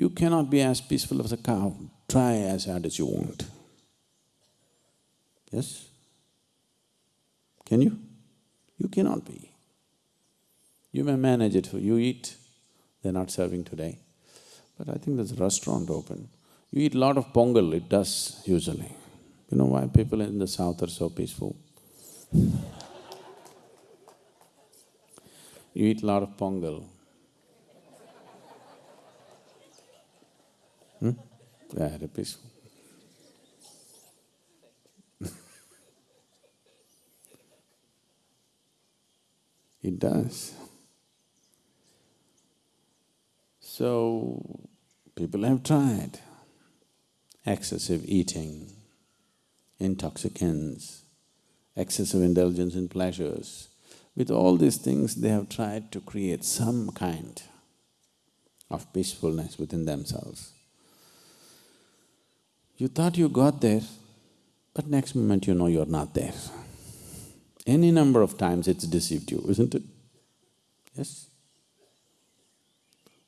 You cannot be as peaceful as a cow, try as hard as you want. Yes? Can you? You cannot be. You may manage it, for you eat, they're not serving today. But I think there's a restaurant open. You eat a lot of pongal, it does usually. You know why people in the south are so peaceful? you eat a lot of pongal. Hmm? It does. So, people have tried excessive eating, intoxicants, excessive indulgence in pleasures. With all these things, they have tried to create some kind of peacefulness within themselves. You thought you got there, but next moment you know you're not there. Any number of times it's deceived you, isn't it? Yes?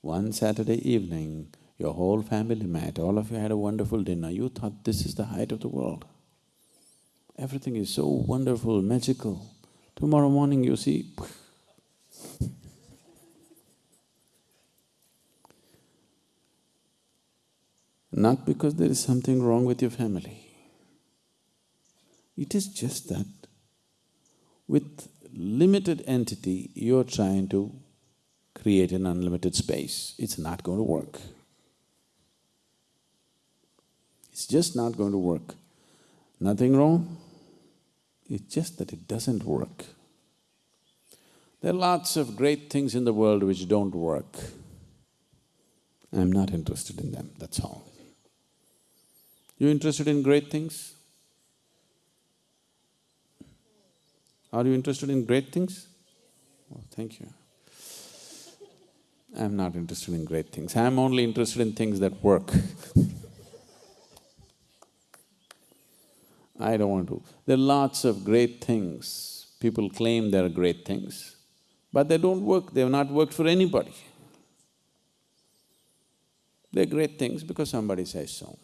One Saturday evening, your whole family met, all of you had a wonderful dinner, you thought this is the height of the world. Everything is so wonderful, magical. Tomorrow morning you see Not because there is something wrong with your family. It is just that with limited entity, you're trying to create an unlimited space. It's not going to work. It's just not going to work. Nothing wrong, it's just that it doesn't work. There are lots of great things in the world which don't work. I'm not interested in them, that's all. You interested in great things? Are you interested in great things? Oh, thank you. I'm not interested in great things, I'm only interested in things that work I don't want to. There are lots of great things, people claim they are great things, but they don't work, they have not worked for anybody. They're great things because somebody says so.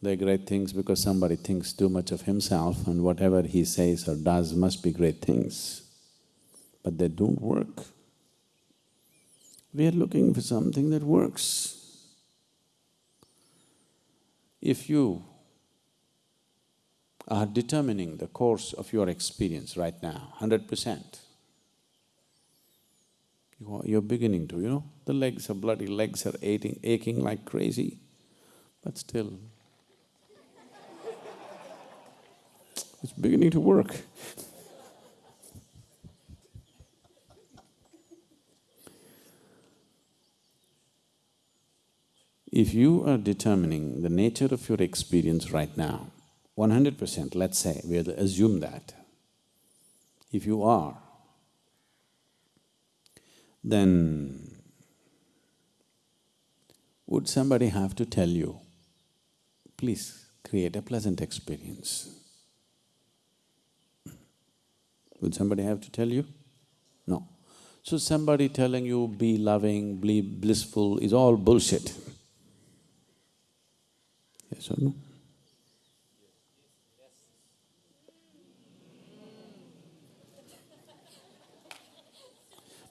They're great things because somebody thinks too much of himself and whatever he says or does must be great things. But they don't work. We are looking for something that works. If you are determining the course of your experience right now, hundred percent, you're beginning to, you know, the legs are bloody, legs are aching, aching like crazy, but still it's beginning to work. If you are determining the nature of your experience right now, one hundred percent, let's say, we assume that, if you are, then would somebody have to tell you, please create a pleasant experience? Would somebody have to tell you? No. So somebody telling you be loving, be blissful is all bullshit. Yes or no?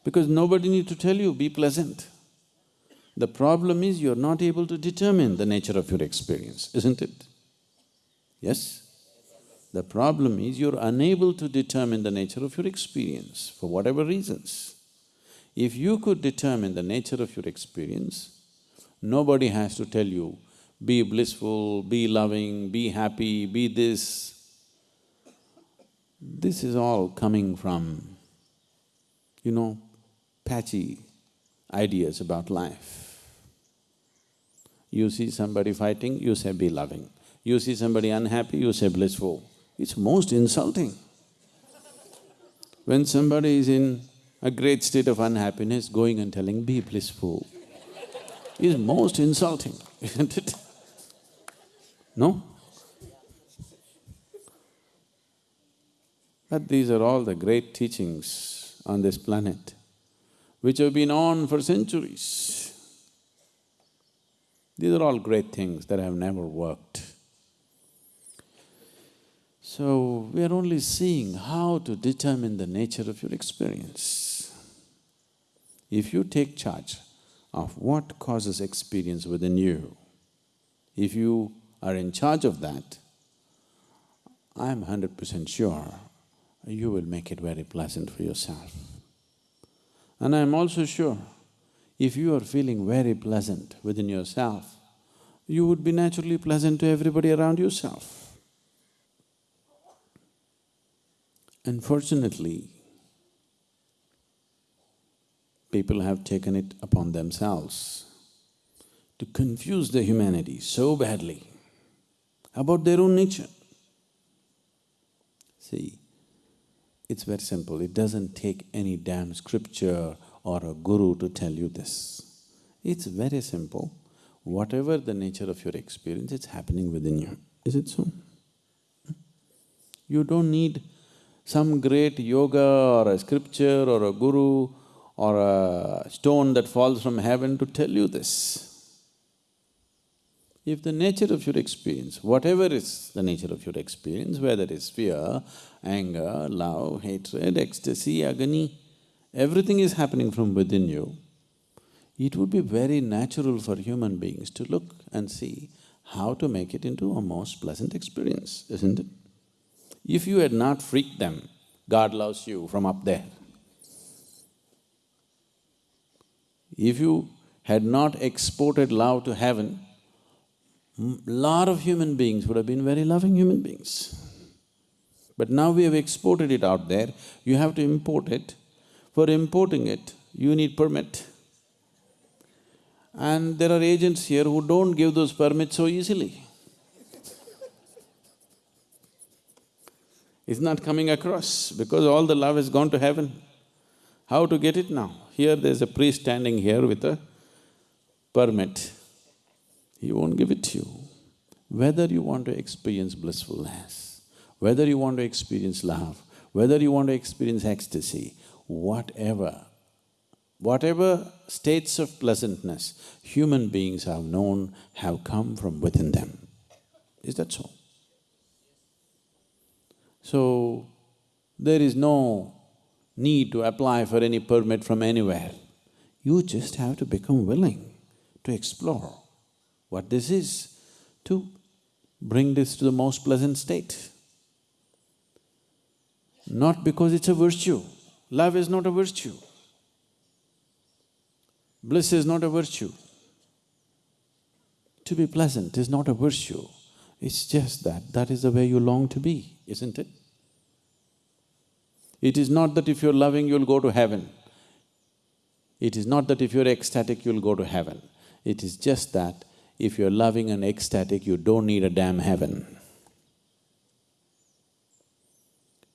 Because nobody need to tell you, be pleasant. The problem is you're not able to determine the nature of your experience, isn't it? Yes? The problem is you're unable to determine the nature of your experience for whatever reasons. If you could determine the nature of your experience, nobody has to tell you, be blissful, be loving, be happy, be this. This is all coming from, you know, patchy ideas about life. You see somebody fighting, you say be loving. You see somebody unhappy, you say blissful. It's most insulting. When somebody is in a great state of unhappiness, going and telling, be blissful, is most insulting, isn't it? No? But these are all the great teachings on this planet. which have been on for centuries. These are all great things that have never worked. So, we are only seeing how to determine the nature of your experience. If you take charge of what causes experience within you, if you are in charge of that, I'm hundred percent sure you will make it very pleasant for yourself. And I'm also sure if you are feeling very pleasant within yourself, you would be naturally pleasant to everybody around yourself. Unfortunately, people have taken it upon themselves to confuse the humanity so badly about their own nature. See, it's very simple, it doesn't take any damn scripture or a guru to tell you this. It's very simple, whatever the nature of your experience, it's happening within you. Is it so? Hmm? You don't need some great yoga or a scripture or a guru or a stone that falls from heaven to tell you this. If the nature of your experience, whatever is the nature of your experience, whether it's fear, anger, love, hatred, ecstasy, agony, everything is happening from within you, it would be very natural for human beings to look and see how to make it into a most pleasant experience, isn't it? If you had not freaked them, God loves you from up there. If you had not exported love to heaven, lot of human beings would have been very loving human beings. But now we have exported it out there, you have to import it. For importing it, you need permit. And there are agents here who don't give those permits so easily. It's not coming across because all the love has gone to heaven. How to get it now? Here there's a priest standing here with a permit. He won't give it to you. Whether you want to experience blissfulness, whether you want to experience love, whether you want to experience ecstasy, whatever, whatever states of pleasantness human beings have known have come from within them. Is that so? So, there is no need to apply for any permit from anywhere. You just have to become willing to explore what this is, to bring this to the most pleasant state. Not because it's a virtue. Love is not a virtue. Bliss is not a virtue. To be pleasant is not a virtue. It's just that that is the way you long to be, isn't it? It is not that if you're loving, you'll go to heaven. It is not that if you're ecstatic, you'll go to heaven. It is just that if you're loving and ecstatic, you don't need a damn heaven.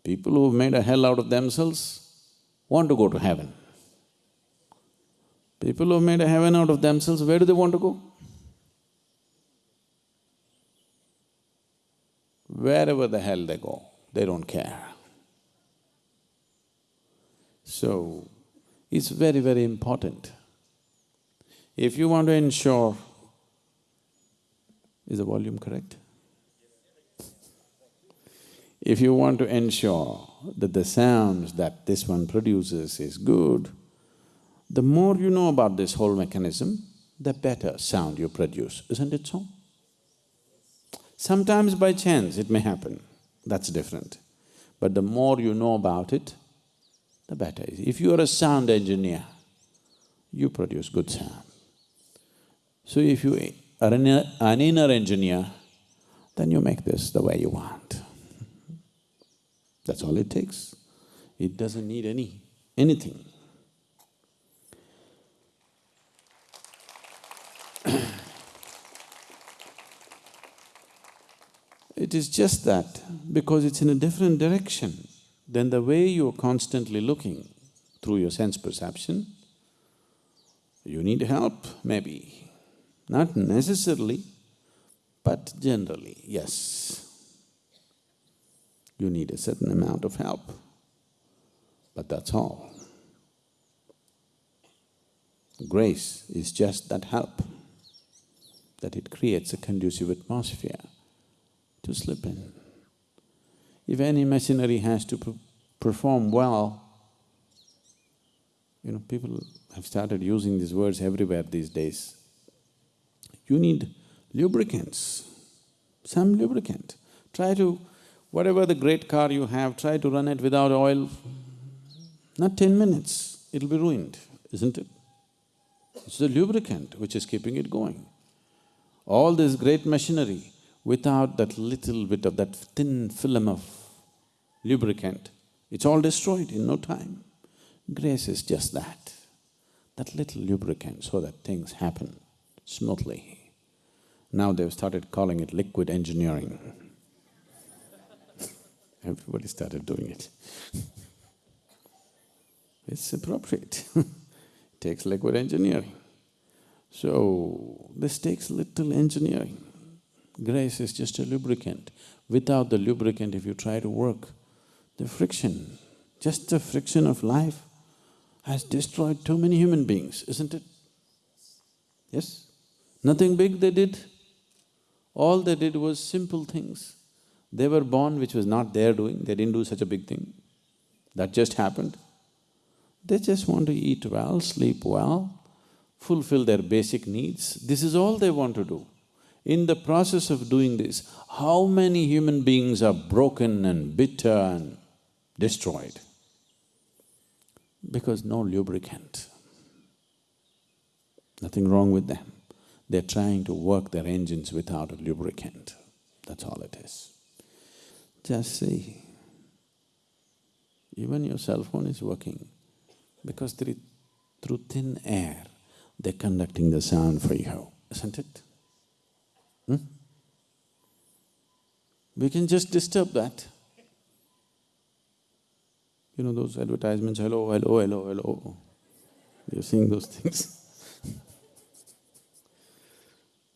People who've made a hell out of themselves want to go to heaven. People who've made a heaven out of themselves, where do they want to go? Wherever the hell they go, they don't care. So, it's very, very important. If you want to ensure is the volume correct? If you want to ensure that the sounds that this one produces is good, the more you know about this whole mechanism, the better sound you produce, isn't it so? Sometimes by chance it may happen, that's different. But the more you know about it, the better. If you are a sound engineer, you produce good sound. So if you are an, an inner engineer, then you make this the way you want. That's all it takes. It doesn't need any… anything. it is just that because it's in a different direction than the way you're constantly looking through your sense perception, you need help, maybe. Not necessarily, but generally, yes. You need a certain amount of help, but that's all. Grace is just that help, that it creates a conducive atmosphere to slip in. If any machinery has to perform well, you know, people have started using these words everywhere these days. You need lubricants, some lubricant. Try to, whatever the great car you have, try to run it without oil. Not ten minutes, it'll be ruined, isn't it? It's the lubricant which is keeping it going. All this great machinery, without that little bit of that thin film of lubricant, it's all destroyed in no time. Grace is just that, that little lubricant so that things happen smoothly. Now they've started calling it liquid engineering. Everybody started doing it. it's appropriate. it takes liquid engineering. So, this takes little engineering. Grace is just a lubricant. Without the lubricant, if you try to work, the friction, just the friction of life has destroyed too many human beings, isn't it? Yes? Nothing big they did. All they did was simple things. They were born which was not their doing, they didn't do such a big thing. That just happened. They just want to eat well, sleep well, fulfill their basic needs. This is all they want to do. In the process of doing this, how many human beings are broken and bitter and destroyed? Because no lubricant. Nothing wrong with them. They're trying to work their engines without a lubricant. That's all it is. Just see. Even your cell phone is working because through, thin air, they're conducting the sound for you, isn't it? Hmm? We can just disturb that. You know those advertisements, hello, hello, hello, hello. You're seeing those things.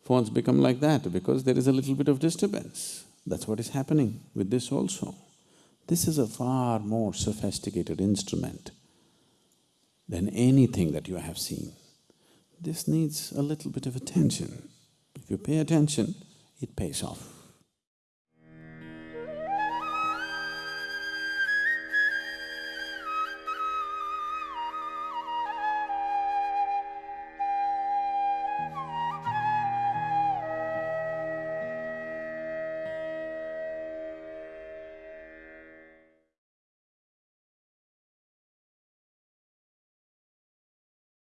Phones become like that because there is a little bit of disturbance. That's what is happening with this also. This is a far more sophisticated instrument than anything that you have seen. This needs a little bit of attention. If you pay attention, it pays off.